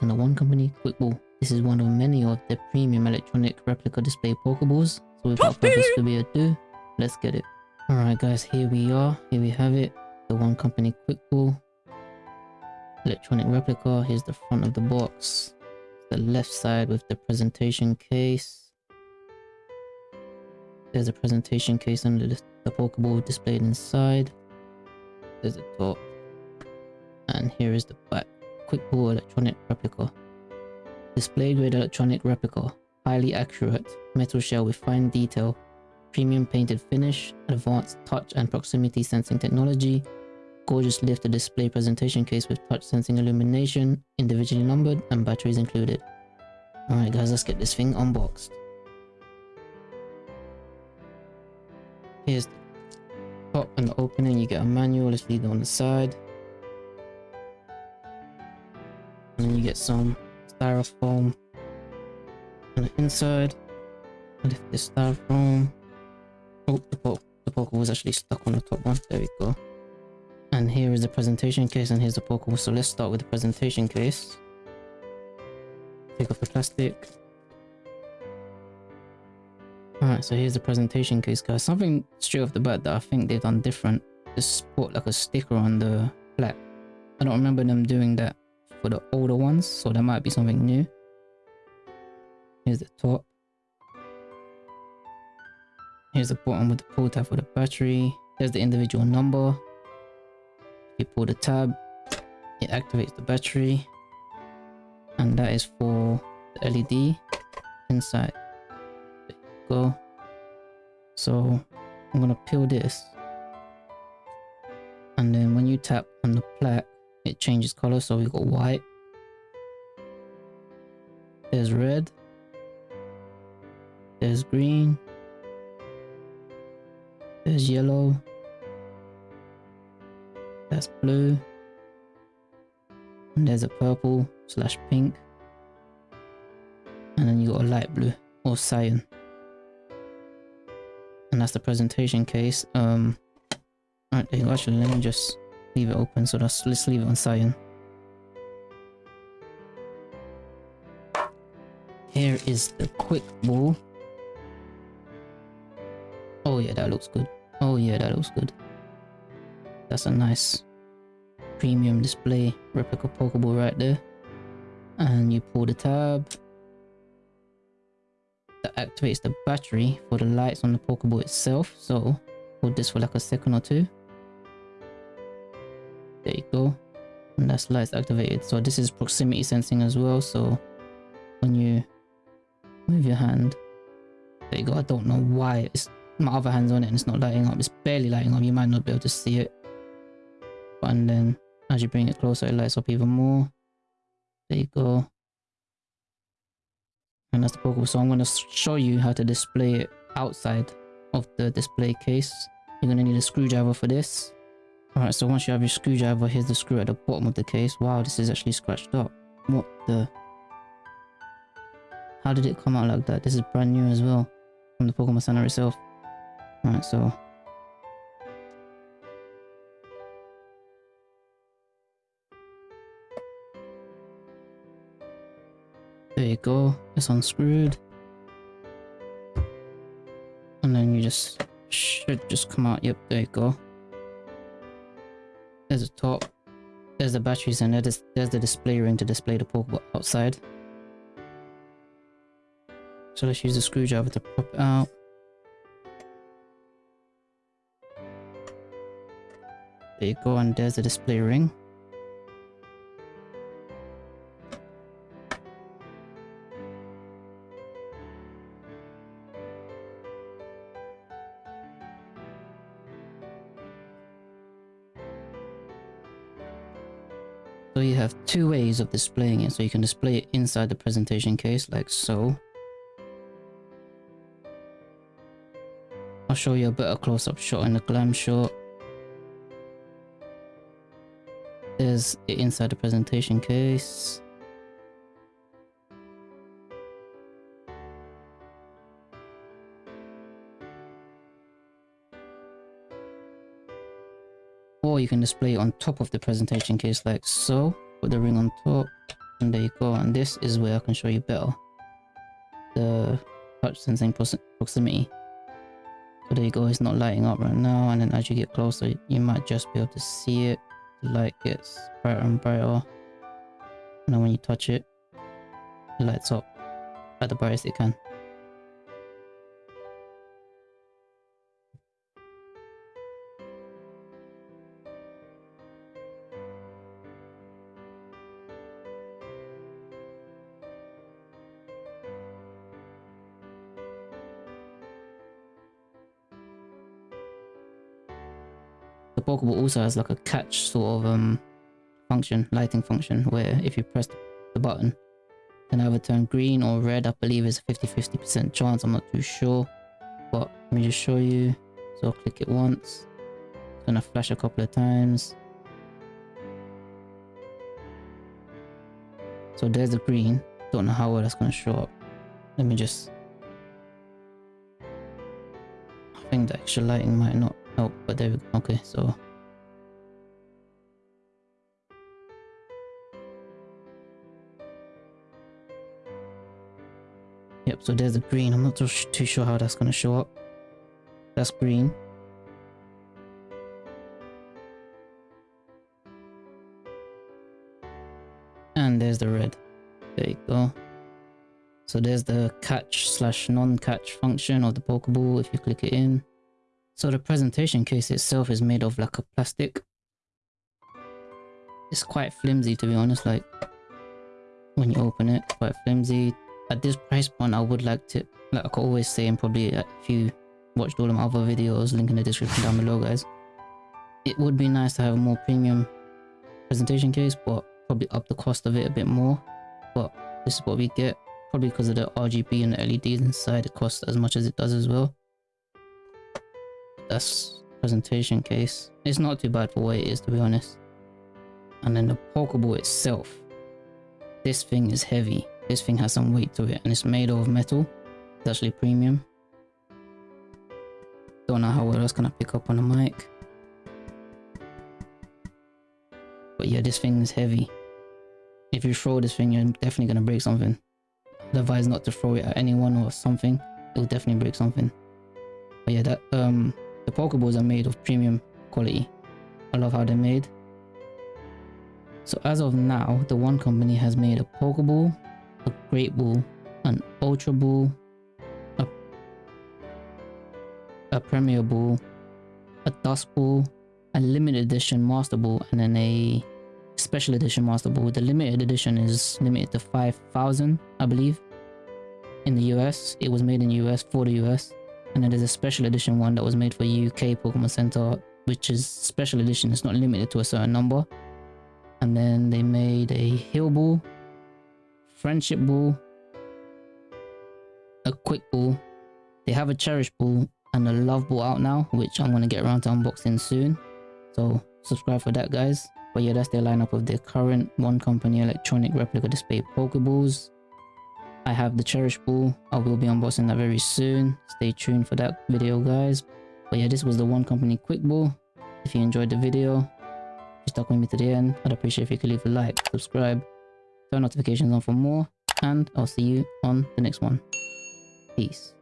unboxing the Wand Company Quickball. This is one of many of the premium electronic replica display Pokeballs. So without further ado, let's get it. Alright guys, here we are. Here we have it. The Wand Company Quickball. Electronic replica. Here's the front of the box. The left side with the presentation case. There's a presentation case under the, the Pokeball displayed inside. There's the top. And here is the back. Quick Ball electronic replica. Display grade electronic replica. Highly accurate. Metal shell with fine detail. Premium painted finish. Advanced touch and proximity sensing technology. Gorgeous lifted display presentation case with touch sensing illumination. Individually numbered and batteries included. Alright guys, let's get this thing unboxed. Here's the top and the opening. You get a manual. Let's leave it on the side. And you get some styrofoam on the inside. Lift this styrofoam. Oh, the, po the poker was actually stuck on the top one. There we go. And here is the presentation case and here's the poker. So let's start with the presentation case. Take off the plastic. Alright, so here's the presentation case, guys. Something straight off the bat that I think they've done different. Just put like a sticker on the flap. I don't remember them doing that for the older ones, so that might be something new. Here's the top. Here's the bottom with the pull tab for the battery. There's the individual number. You pull the tab, it activates the battery. And that is for the LED inside. There go. So I'm gonna peel this. And then when you tap on the plaque, it changes color so we got white. There's red. There's green. There's yellow. That's blue. And there's a purple slash pink. And then you got a light blue or cyan. And that's the presentation case. Um actually let me just leave it open so let's, let's leave it on cyan here is the quick ball. Oh yeah that looks good. Oh yeah that looks good. That's a nice premium display replica pokeball right there. And you pull the tab. That activates the battery for the lights on the pokeball itself. So hold this for like a second or two there you go. And that's lights activated. So this is proximity sensing as well. So when you move your hand, there you go. I don't know why it's my other hand's on it and it's not lighting up. It's barely lighting up. You might not be able to see it. And then as you bring it closer, it lights up even more. There you go. And that's the Pokeball. So I'm going to show you how to display it outside of the display case. You're going to need a screwdriver for this. Alright, so once you have your screwdriver, here's the screw at the bottom of the case. Wow, this is actually scratched up. What the... How did it come out like that? This is brand new as well. From the Pokemon Center itself. Alright, so... There you go. It's unscrewed. And then you just... Should just come out. Yep, there you go. There's a top. There's the batteries and there's, there's the display ring to display the Pokeball outside. So let's use the screwdriver to pop it out. There you go, and there's the display ring. So you have two ways of displaying it. So you can display it inside the presentation case like so. I'll show you a better close-up shot in the glam shot. There's it inside the presentation case. Or you can display it on top of the presentation case like so with the ring on top And there you go. And this is where I can show you better. The touch sensing proximity. So there you go, it's not lighting up right now. And then as you get closer, you might just be able to see it. The light gets brighter and brighter. And then when you touch it, it lights up at the brightest it can. The Pokeball also has like a catch sort of um function, lighting function, where if you press the button, can either turn green or red. I believe it's a 50-50% chance. I'm not too sure. But let me just show you. So I'll click it once. It's gonna flash a couple of times. So there's the green. Don't know how well that's gonna show up. Let me just... I think the extra lighting might not help, but there we go. Okay, so Yep, so there's the green. I'm not too, too sure how that's going to show up. That's green. And there's the red. There you go. So there's the catch slash non-catch function of the Pokeball if you click it in. So the presentation case itself is made of like a plastic. It's quite flimsy to be honest, like when you open it, quite flimsy. At this price point i would like to like i could always say and probably if you watched all of my other videos link in the description down below guys. It would be nice to have a more premium presentation case but probably up the cost of it a bit more. But this is what we get probably because of the rgb and the leds inside it costs as much as it does as well that's presentation case it's not too bad for what it is to be honest and then the pokeball itself this thing is heavy this thing has some weight to it and it's made of metal. It's actually premium. Don't know how well that's gonna pick up on the mic. But yeah, this thing is heavy. If you throw this thing, you're definitely gonna break something. Advise not to throw it at anyone or something. It'll definitely break something. But yeah, that um the Pokeballs are made of premium quality. I love how they're made. So as of now, the Wand Company has made a Pokeball a Great Ball, an Ultra Ball, a, a Premier Ball, a Dusk Ball, a limited edition Master Ball, and then a special edition Master Ball. The limited edition is limited to 5,000, I believe. In the US, it was made in the US for the US. And then there's a special edition one that was made for UK Pokemon Center, which is special edition. It's not limited to a certain number. And then they made a Heal Ball, friendship ball, a quick ball. They have a cherish ball and a love ball out now, which I'm going to get around to unboxing soon. So subscribe for that guys. But yeah, that's their lineup of their current Wand Company electronic replica display Pokeballs. I have the cherish ball. I will be unboxing that very soon. Stay tuned for that video guys. But yeah, this was the Wand Company quick ball. If you enjoyed the video, you stuck with me to the end, I'd appreciate if you could leave a like, subscribe, turn notifications on for more, and I'll see you on the next one. Peace.